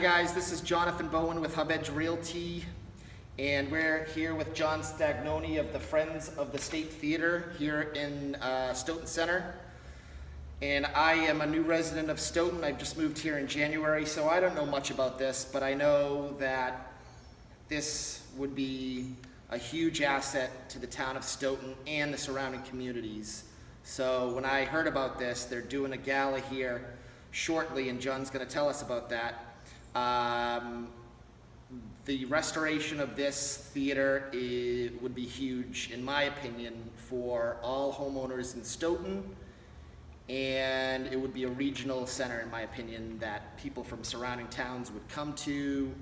guys, this is Jonathan Bowen with Hub Edge Realty, and we're here with John Stagnoni of the Friends of the State Theater here in uh, Stoughton Center. And I am a new resident of Stoughton. I've just moved here in January, so I don't know much about this, but I know that this would be a huge asset to the town of Stoughton and the surrounding communities. So when I heard about this, they're doing a gala here shortly, and John's going to tell us about that. Um, the restoration of this theater i- would be huge, in my opinion, for all homeowners in Stoughton. And it would be a regional center, in my opinion, that people from surrounding towns would come to,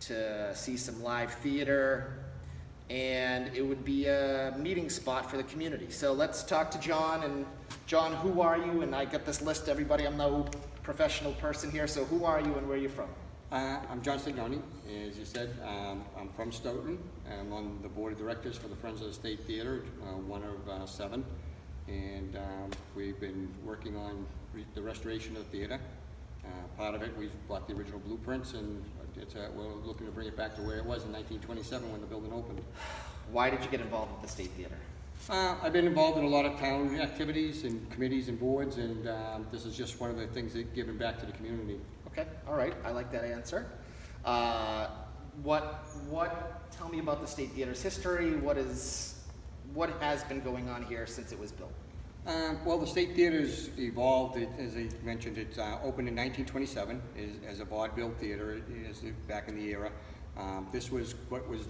to see some live theater. And it would be a meeting spot for the community. So let's talk to John, and John, who are you? And I got this list, everybody, I'm no professional person here, so who are you and where are you from? Uh, I'm John Stagnoni, as you said, um, I'm from Stoughton. I'm on the board of directors for the Friends of the State Theater, uh, one of uh, seven. And um, we've been working on re- the restoration of the theater. Uh, Part of it, we've bought the original blueprints and it's, uh, we're looking to bring it back to where it was in 1927 when the building opened. Why did you get involved with the State Theater? Uh, I've been involved in a lot of town activities and committees and boards and um, this is just one of the things that giving back to the community. Okay, all right, I like that answer. Uh, what, what, tell me about the State Theater's history, what is, what has been going on here since it was built? Uh, Well, the State Theater's evolved, It- as I mentioned, it uh, opened in 1927 as- as a vaudeville theater, it is back in the era. Um, This was what was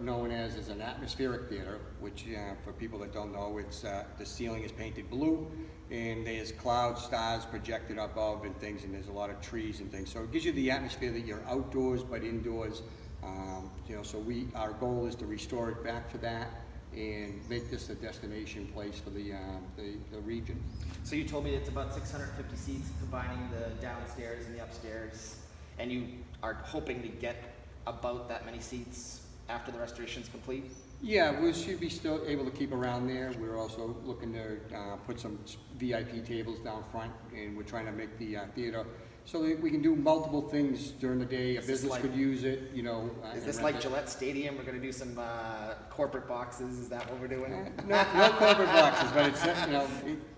known as, as an atmospheric theater, which, uh, for people that don't know, it's, uh, the ceiling is painted blue, and there's clouds, stars projected above and things, and there's a lot of trees and things. So it gives you the atmosphere that you're outdoors but indoors. Um, You know, so we, our goal is to restore it back to that and make this a destination place for the, um, the, the region. So you told me it's about six hundred and fifty seats, combining the downstairs and the upstairs, and you are hoping to get about that many seats after the restoration is complete? Yeah, we should be still able to keep around there. We're also looking to, uh, put some VIP tables down front, and we're trying to make the, uh, theater so that we can do multiple things during the day. A Is business like- could use it, you know. uh, Is this like it. Gillette Stadium, we're gonna do some, uh, corporate boxes, is that what we're doing? Uh, No, no corporate boxes, but it's, you know,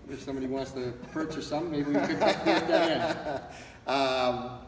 if somebody wants to purchase some, maybe we could get that in. Um,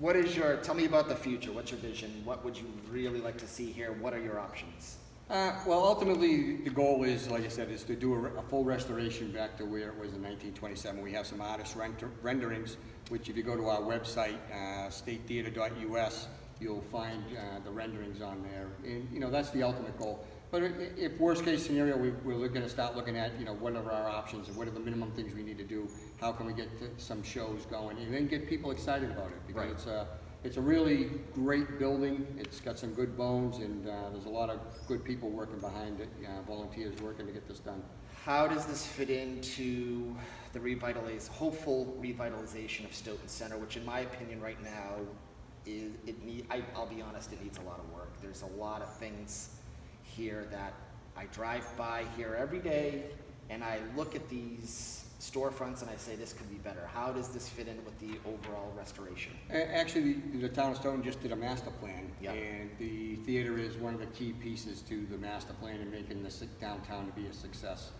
what is your, tell me about the future, what's your vision, what would you really like to see here, what are your options? Uh, well, ultimately, the goal is, like I said, is to do a, a full restoration back to where it was in nineteen twenty-seven. We have some artist render- renderings, which if you go to our website, uh, statetheater.us, you'll find, uh, the renderings on there. And, you know, that's the ultimate goal. But if worst-case scenario, we, we're gonna start looking at, you know, what are our options and what are the minimum things we need to do? How can we get some shows going and then get people excited about it? Because Right. it's a, it's a really great building, it's got some good bones, and uh, there's a lot of good people working behind it, uh, volunteers working to get this done. How does this fit into the revitalize, hopeful revitalization of Stoughton Center, which in my opinion right now is, it need, I, I'll be honest, it needs a lot of work. There's a lot of things here that I drive by here every day and I look at these storefronts and I say, this could be better. How does this fit in with the overall restoration? Actually, the the town of Stoughton just did a master plan, Yeah. and the theater is one of the key pieces to the master plan and making the downtown to be a success.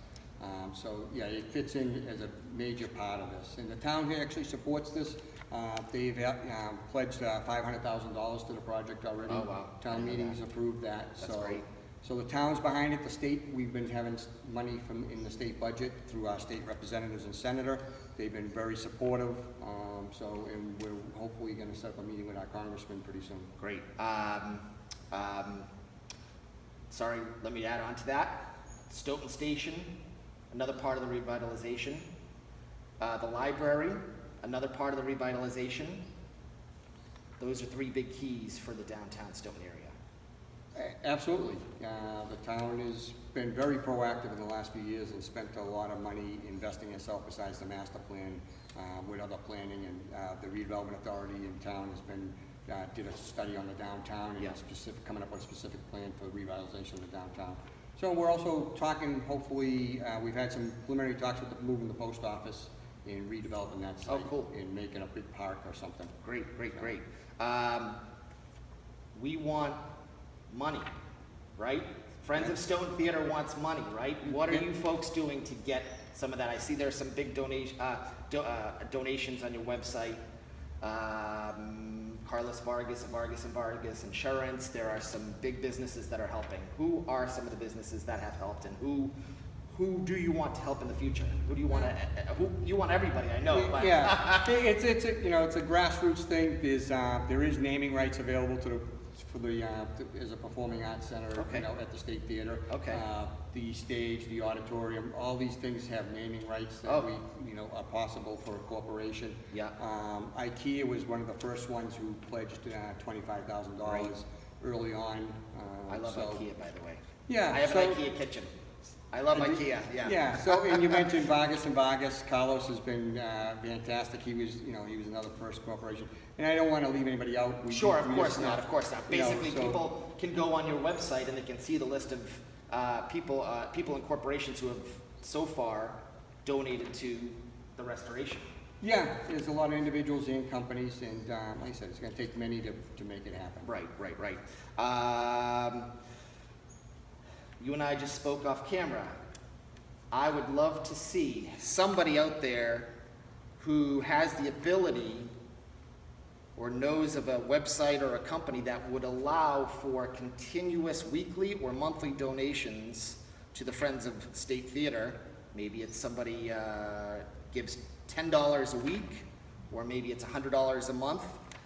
Um, So, yeah, it fits in as a major part of this, and the town here actually supports this. Uh, They've uh, um, pledged uh, $500,000 to the project already. Oh, wow. Town meetings approved that, so. That's great. So the town's behind it, the state, we've been having money from, in the state budget through our state representatives and senator. They've been very supportive, um, so, and we're hopefully gonna set up a meeting with our congressman pretty soon. Great. Um, um, sorry, let me add on to that. Stoughton Station, another part of the revitalization. Uh, the library, another part of the revitalization. Those are three big keys for the downtown Stoughton area. Absolutely. Uh, The town has been very proactive in the last few years and spent a lot of money investing itself besides the master plan uh, with other planning and uh, the redevelopment authority in town has been, uh, did a study on the downtown and Yeah. specific, coming up with a specific plan for revitalization of the downtown. So we're also talking, hopefully, uh, we've had some preliminary talks with the, moving the post office and redeveloping that Oh, site. cool. And making a big park or something. Great, great, great. Um, we want money, right? Friends of Stone Theater wants money, right? What are you folks doing to get some of that? I see there's some big donation, uh, do, uh, donations on your website. Um, Carlos Vargas of Vargas and Vargas Insurance, there are some big businesses that are helping. Who are some of the businesses that have helped and who, who do you want to help in the future? Who do you want to, who, you want everybody, I know, but. Yeah, it's, it's, a you know, it's a grassroots thing, there's, uh, there is naming rights available to the, for the, uh, as a performing arts center, Okay. you know, at the State Theater. Okay. Uh, The stage, the auditorium, all these things have naming rights Oh. that we, you know, are possible for a corporation. Yeah. Um, IKEA was one of the first ones who pledged, uh, twenty-five thousand dollars early on. uh, I love so- IKEA, by the way. Yeah, I have so- an IKEA kitchen. I love IKEA, yeah. Yeah, so, and you mentioned Vargas and Vargas, Carlos has been, uh, fantastic, he was, you know, he was another first corporation. And I don't wanna leave anybody out. We- Sure, of we course just- not, of course not. you know, Basically, so- people can go on your website and they can see the list of uh, people, uh, people and corporations who have so far donated to the restoration. Yeah, there's a lot of individuals and companies, and, um, like I said, it's gonna take many to, to make it happen. Right, right, right. Um, You and I just spoke off camera. I would love to see somebody out there who has the ability or knows of a website or a company that would allow for continuous weekly or monthly donations to the Friends of State Theater. Maybe it's somebody uh, gives ten dollars a week, or maybe it's hundred dollars a month.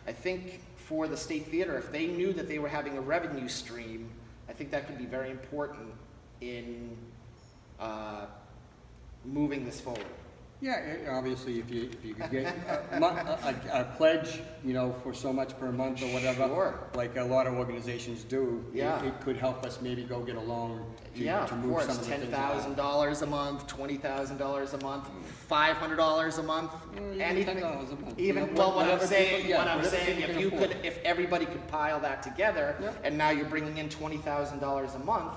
I think for the State Theater, if they knew that they were having a revenue stream, I think that could be very important in uh, moving this forward. Yeah, obviously, if you, if you could get a, mon- a, a- a pledge, you know, for so much per month or whatever. Sure. Like a lot of organizations do. it- Yeah. It could help us maybe go get a loan to, Yeah, to of move some course, of the ten thousand dollars a month, twenty thousand dollars a month, five hundred dollars a month, even anything. $10 a month, Even, you know, well, what I'm whatever saying, people- yeah, what I'm whatever saying, people if can you afford. could, if everybody could pile that together, Yeah. and now you're bringing in twenty thousand dollars a month,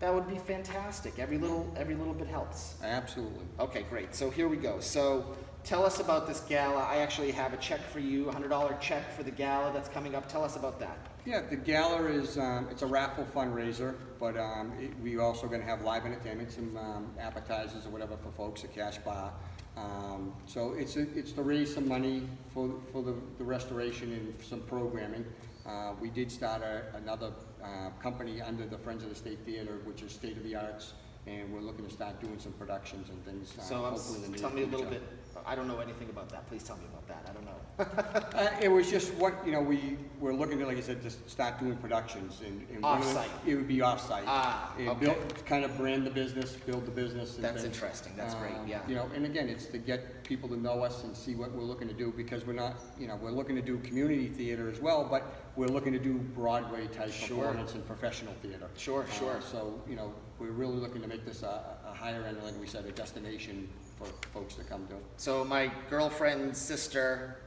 that would be fantastic. Every little, every little bit helps. Absolutely. Okay, great. So here we go. So tell us about this gala. I actually have a check for you, a hundred dollar check for the gala that's coming up. Tell us about that. Yeah, the gala is, um, it's a raffle fundraiser, but, um, it, we also gonna have live entertainment, some, um, appetizers or whatever for folks, a cash bar. Um, so it's, a- it's to raise some money for, for the, the restoration and some programming. Uh, we did start a, another, uh, company under the Friends of the State Theater, which is State of the Arts, and we're looking to start doing some productions and things, uh, So hopefully in the near tell me a little bit. I don't know anything about that. Please tell me about that. I don't know. Uh, it was just what, you know, we, we're looking to, like I said, to start doing productions and. and one of the- Off-site. It would be off-site. Ah, And okay. build, kind of brand the business, build the business and That's things. interesting. That's great, Um, yeah. You know, and again, it's to get people to know us and see what we're looking to do, because we're not, you know, we're looking to do community theater as well, but we're looking to do Broadway type Sure. performance and professional theater. Sure, Uh, sure. So, you know, we're really looking to make this a, a higher end, like we said, a destination for folks to come to. So my girlfriend's sister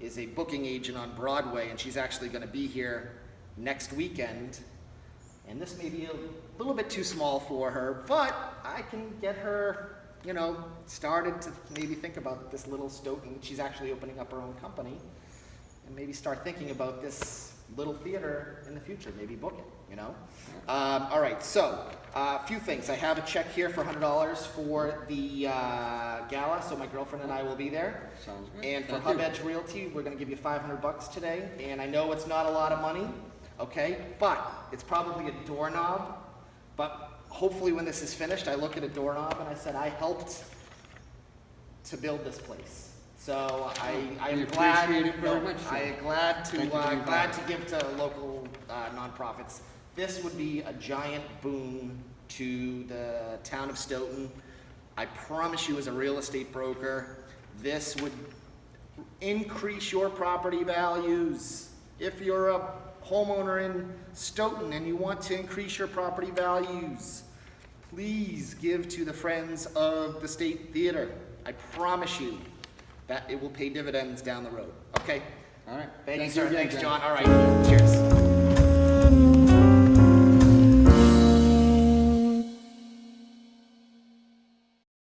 is a booking agent on Broadway, and she's actually going to be here next weekend. And this may be a little bit too small for her, but I can get her, you know, started to maybe think about this little Stoughton. She's actually opening up her own company, and maybe start thinking about this little theater in the future. Maybe book it, you know. Um, all right, so a few things. I have a check here for hundred dollars for the uh, gala, so my girlfriend and I will be there. Sounds good. And for Thank Hub. Edge Realty, we're gonna give you five hundred bucks today, and I know it's not a lot of money, okay? But it's probably a doorknob, but hopefully when this is finished, I look at a doorknob and I said, I helped to build this place. So I, I We am glad, appreciate it very no, much, I sir. glad Thank to, you uh, glad to give to local, uh, nonprofits. This would be a giant boon to the town of Stoughton. I promise you, as a real estate broker, this would increase your property values. If you're a homeowner in Stoughton and you want to increase your property values, please give to the Friends of the State Theater. I promise you that it will pay dividends down the road. Okay? All right. Thank you, sir. Thanks, John. John. All right. Cheers.